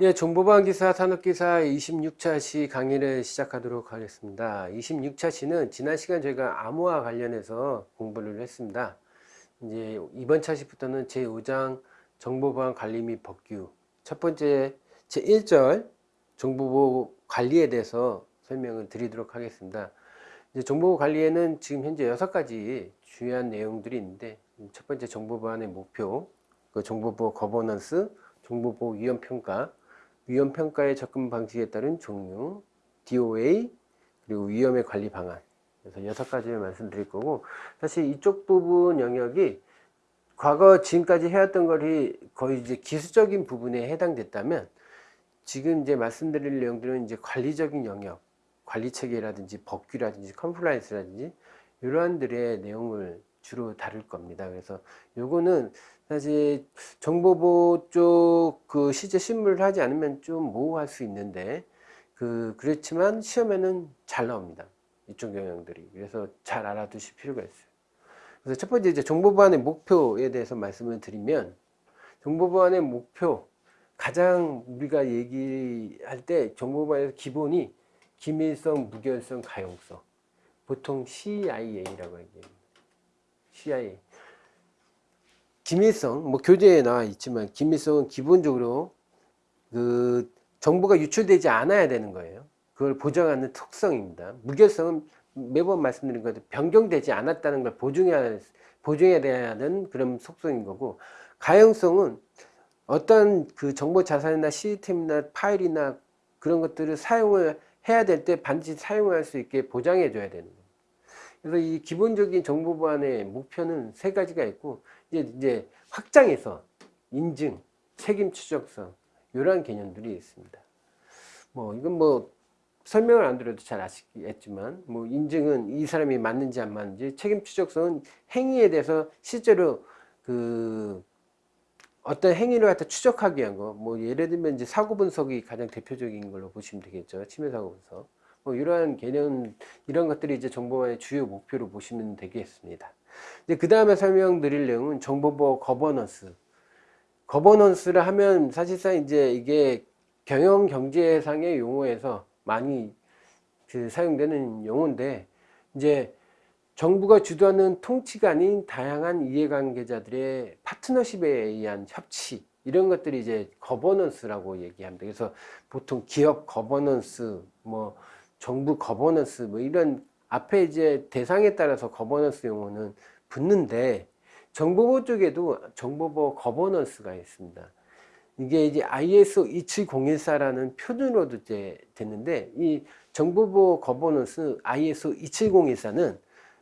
예, 정보방기사 산업기사 26차 시 강의를 시작하도록 하겠습니다. 26차 시는 지난 시간 저희가 암호화 관련해서 공부를 했습니다. 이제 이번 차 시부터는 제5장 정보보안 관리 및 법규 첫 번째 제1절 정보보호 관리에 대해서 설명을 드리도록 하겠습니다. 이제 정보보호 관리에는 지금 현재 여섯 가지 중요한 내용들이 있는데 첫 번째 정보보안의 목표, 그 정보보호 거버넌스, 정보보호 위험평가, 위험평가의 접근 방식에 따른 종류, DOA, 그리고 위험의 관리 방안. 그래서 여섯 가지를 말씀드릴 거고, 사실 이쪽 부분 영역이 과거 지금까지 해왔던 것이 거의 이제 기술적인 부분에 해당됐다면, 지금 이제 말씀드릴 내용들은 이제 관리적인 영역, 관리 체계라든지 법규라든지 compliance라든지 이러한들의 내용을 주로 다룰 겁니다. 그래서 요거는 사실 정보보호 쪽그 실제 실무를 하지 않으면 좀 모호할 수 있는데 그 그렇지만 시험에는 잘 나옵니다. 이쪽 영역들이. 그래서 잘 알아두실 필요가 있어요. 그래서 첫 번째 이제 정보보안의 목표에 대해서 말씀을 드리면 정보보안의 목표 가장 우리가 얘기할 때 정보보안에서 기본이 기밀성, 무결성, 가용성. 보통 CIA라고 얘기합니다. CIA. 기밀성, 뭐 교재에 나와 있지만 기밀성은 기본적으로 그 정보가 유출되지 않아야 되는 거예요. 그걸 보장하는 특성입니다. 무결성은 매번 말씀드린 것처럼 변경되지 않았다는 걸 보증해야, 보증해야 되는 그런 속성인 거고, 가용성은 어떤 그 정보 자산이나 시스템이나 파일이나 그런 것들을 사용을 해야 될 때 반드시 사용할 수 있게 보장해 줘야 되는 거예요. 그래서 이 기본적인 정보 보안의 목표는 세 가지가 있고, 이제, 이제 확장해서 인증, 책임 추적성, 이러한 개념들이 있습니다. 뭐, 이건 뭐, 설명을 안 드려도 잘 아시겠지만, 뭐, 인증은 이 사람이 맞는지 안 맞는지, 책임 추적성은 행위에 대해서 실제로 그, 어떤 행위를 갖다 추적하기 위한 거, 뭐, 예를 들면 이제 사고 분석이 가장 대표적인 걸로 보시면 되겠죠. 침해 사고 분석. 뭐, 이러한 개념, 이런 것들이 이제 정보보호의 주요 목표로 보시면 되겠습니다. 이제 그 다음에 설명드릴 내용은 정보보호 거버넌스. 거버넌스를 하면 사실상 이제 이게 경영 경제상의 용어에서 많이 그 사용되는 용어인데 이제 정부가 주도하는 통치가 아닌 다양한 이해관계자들의 파트너십에 의한 협치 이런 것들이 이제 거버넌스라고 얘기합니다. 그래서 보통 기업 거버넌스, 뭐 정부 거버넌스 뭐 이런 앞에 이제 대상에 따라서 거버넌스 용어는 붙는데 정보보호 쪽에도 정보보호 거버넌스가 있습니다. 이게 이제 ISO 27014라는 표준으로도 이제 됐는데 이 정보보호 거버넌스 ISO 27014는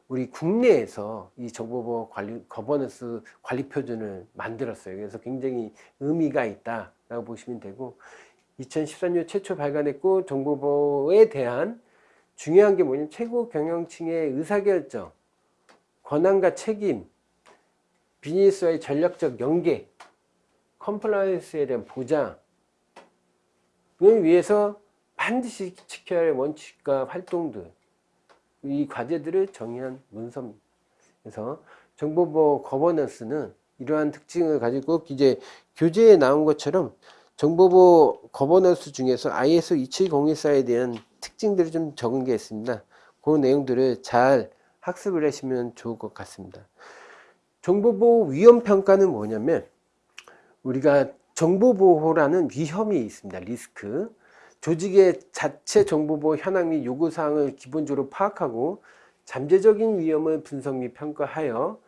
우리 국내에서 이 정보보호 관리 거버넌스 관리 표준을 만들었어요. 그래서 굉장히 의미가 있다라고 보시면 되고 2014년 최초 발간했고 정보보호에 대한 중요한 게 뭐냐면 최고 경영층의 의사결정, 권한과 책임, 비즈니스와의 전략적 연계, compliance에 대한 보장을 위해서 반드시 지켜야 할 원칙과 활동들, 이 과제들을 정의한 문서입니다. 그래서 정보보호 거버넌스는 이러한 특징을 가지고 이제 교재에 나온 것처럼 정보보호 거버넌스 중에서 ISO 27014에 대한 특징들을 좀 적은 게 있습니다. 그 내용들을 잘 학습을 하시면 좋을 것 같습니다. 정보보호 위험평가는 뭐냐면 우리가 정보보호라는 위험이 있습니다. 리스크. 조직의 자체 정보보호 현황 및 요구사항을 기본적으로 파악하고 잠재적인 위험을 분석 및 평가하여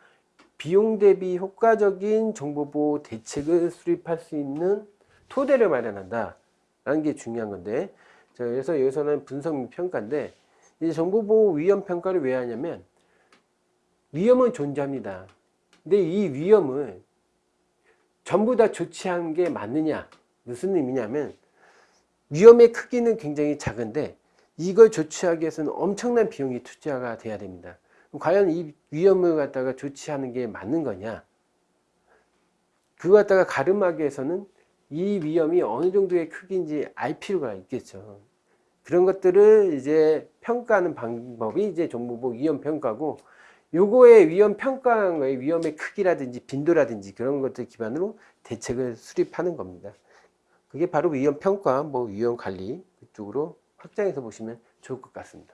비용 대비 효과적인 정보보호 대책을 수립할 수 있는 토대를 마련한다. 라는 게 중요한 건데 자, 그래서 여기서는 분석 및 평가인데 이제 정보보호 위험 평가를 왜 하냐면 위험은 존재합니다. 근데 이 위험을 전부 다 조치한 게 맞느냐? 무슨 의미냐면 위험의 크기는 굉장히 작은데 이걸 조치하기 위해서는 엄청난 비용이 투자가 돼야 됩니다. 과연 이 위험을 갖다가 조치하는 게 맞는 거냐? 그거 갖다가 가름하기 위해서는 이 위험이 어느 정도의 크기인지 알 필요가 있겠죠. 그런 것들을 이제 평가하는 방법이 이제 정보보 위험 평가고 요거의 위험 평가한 거에 위험의 크기라든지 빈도라든지 그런 것들 기반으로 대책을 수립하는 겁니다. 그게 바로 위험 평가, 뭐 위험 관리 그쪽으로 확장해서 보시면 좋을 것 같습니다.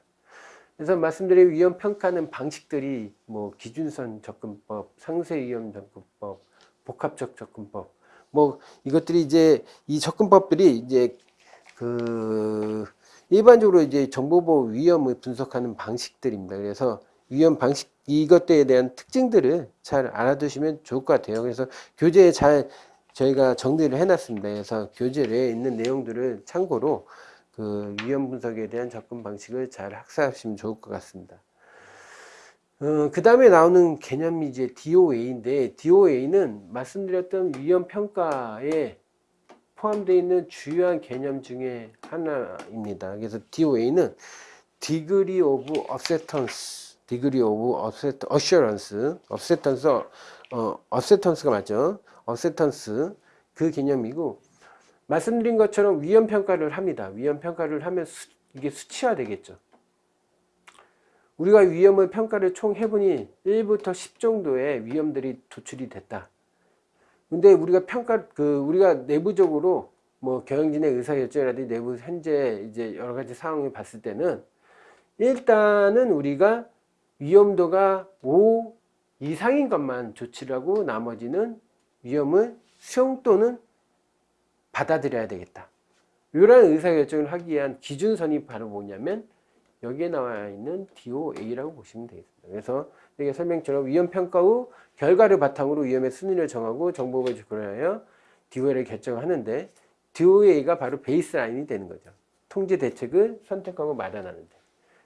그래서 말씀드린 위험 평가는 방식들이 뭐 기준선 접근법, 상세 위험 접근법, 복합적 접근법, 뭐 이것들이 이제 이 접근법들이 이제 그 일반적으로 이제 정보보호 위험을 분석하는 방식들입니다. 그래서 위험 방식 이것들에 대한 특징들을 잘 알아두시면 좋을 것 같아요. 그래서 교재에 잘 저희가 정리를 해놨습니다. 그래서 교재에 있는 내용들을 참고로 그 위험 분석에 대한 접근 방식을 잘 학습하시면 좋을 것 같습니다. 어, 그 다음에 나오는 개념이 이제 DOA인데 DOA는 말씀드렸던 위험 평가에 포함되어 있는 주요한 개념 중에 하나입니다. 그래서 DOA는 Degree of Acceptance, Degree of Assurance, Acceptance, 어, Acceptance가 맞죠? Acceptance 그 개념이고 말씀드린 것처럼 위험 평가를 합니다. 위험 평가를 하면 수, 이게 수치화 되겠죠. 우리가 위험을 평가를 총 해보니 1부터 10 정도의 위험들이 도출이 됐다. 근데 우리가 평가 그 우리가 내부적으로 뭐 경영진의 의사결정이라든지 내부 현재 이제 여러 가지 상황을 봤을 때는 일단은 우리가 위험도가 5 이상인 것만 조치를 하고 나머지는 위험을 수용 또는 받아들여야 되겠다. 이러한 의사결정을 하기 위한 기준선이 바로 뭐냐면 여기에 나와 있는 DOA라고 보시면 되겠습니다. 그래서 여기 설명처럼 위험평가 후 결과를 바탕으로 위험의 순위를 정하고 정보를 조건하여 DOA를 결정하는데 DOA가 바로 베이스라인이 되는 거죠. 통제 대책을 선택하고 마련하는데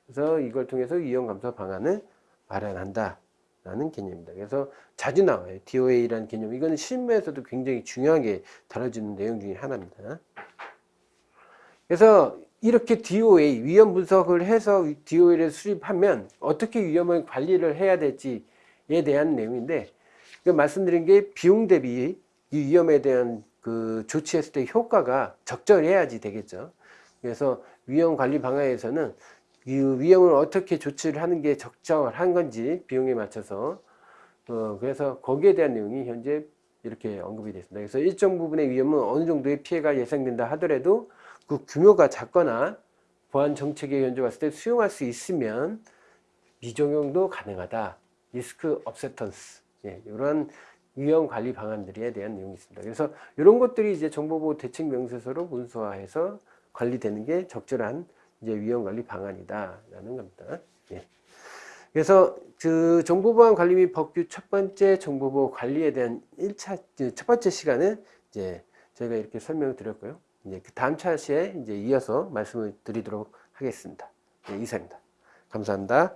그래서 이걸 통해서 위험 감소 방안을 마련한다. 라는 개념입니다. 그래서 자주 나와요. DOA라는 개념. 이거는 실무에서도 굉장히 중요하게 다뤄지는 내용 중에 하나입니다. 그래서 이렇게 DOA, 위험 분석을 해서 DOA를 수립하면 어떻게 위험을 관리를 해야 될지에 대한 내용인데, 그 말씀드린 게 비용 대비 이 위험에 대한 그 조치했을 때 효과가 적절해야지 되겠죠. 그래서 위험 관리 방안에서는 이 위험을 어떻게 조치를 하는 게 적절한 건지 비용에 맞춰서 어, 그래서 거기에 대한 내용이 현재 이렇게 언급이 됐습니다. 그래서 일정 부분의 위험은 어느 정도의 피해가 예상된다 하더라도 그 규모가 작거나 보안 정책에 현재 봤을 때 수용할 수 있으면 미적용도 가능하다. risk acceptance 예, 이런 위험 관리 방안들에 대한 내용이 있습니다. 그래서 이런 것들이 이제 정보보호 대책 명세서로 문서화해서 관리되는 게 적절한 이제 위험 관리 방안이다라는 겁니다. 예. 그래서 그 정보보안 관리 및 법규 첫 번째 정보보호 관리에 대한 1차 첫 번째 시간은 이제 저희가 이렇게 설명을 드렸고요. 이제 그 다음 차시에 이제 이어서 말씀을 드리도록 하겠습니다. 네, 이상입니다. 감사합니다.